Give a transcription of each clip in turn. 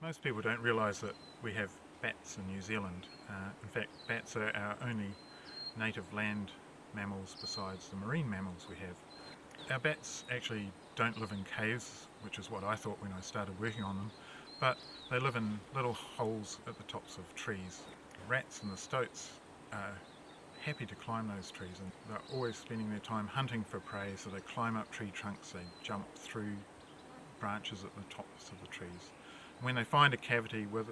Most people don't realise that we have bats in New Zealand. Uh, in fact, bats are our only native land mammals besides the marine mammals we have. Our bats actually don't live in caves, which is what I thought when I started working on them, but they live in little holes at the tops of trees. Rats and the stoats are happy to climb those trees and they're always spending their time hunting for prey so they climb up tree trunks, they jump through branches at the tops of the trees. When they find a cavity with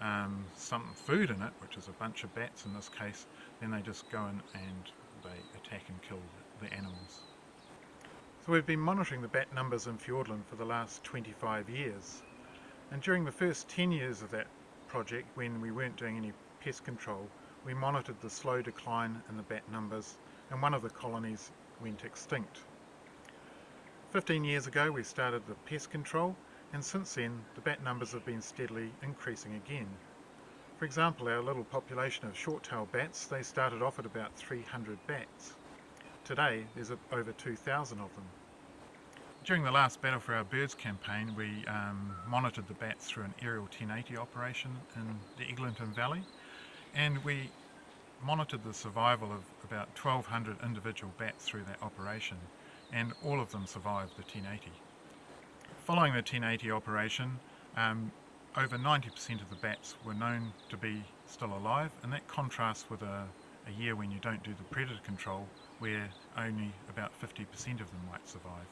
um, some food in it, which is a bunch of bats in this case, then they just go in and they attack and kill the animals. So we've been monitoring the bat numbers in Fiordland for the last 25 years. And during the first 10 years of that project, when we weren't doing any pest control, we monitored the slow decline in the bat numbers and one of the colonies went extinct. 15 years ago we started the pest control and since then the bat numbers have been steadily increasing again. For example, our little population of short-tailed bats, they started off at about 300 bats. Today there's over 2,000 of them. During the last Battle for Our Birds campaign we um, monitored the bats through an aerial 1080 operation in the Eglinton Valley and we monitored the survival of about 1200 individual bats through that operation and all of them survived the 1080. Following the 1080 operation, um, over 90% of the bats were known to be still alive and that contrasts with a, a year when you don't do the predator control where only about 50% of them might survive.